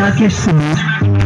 I guess so.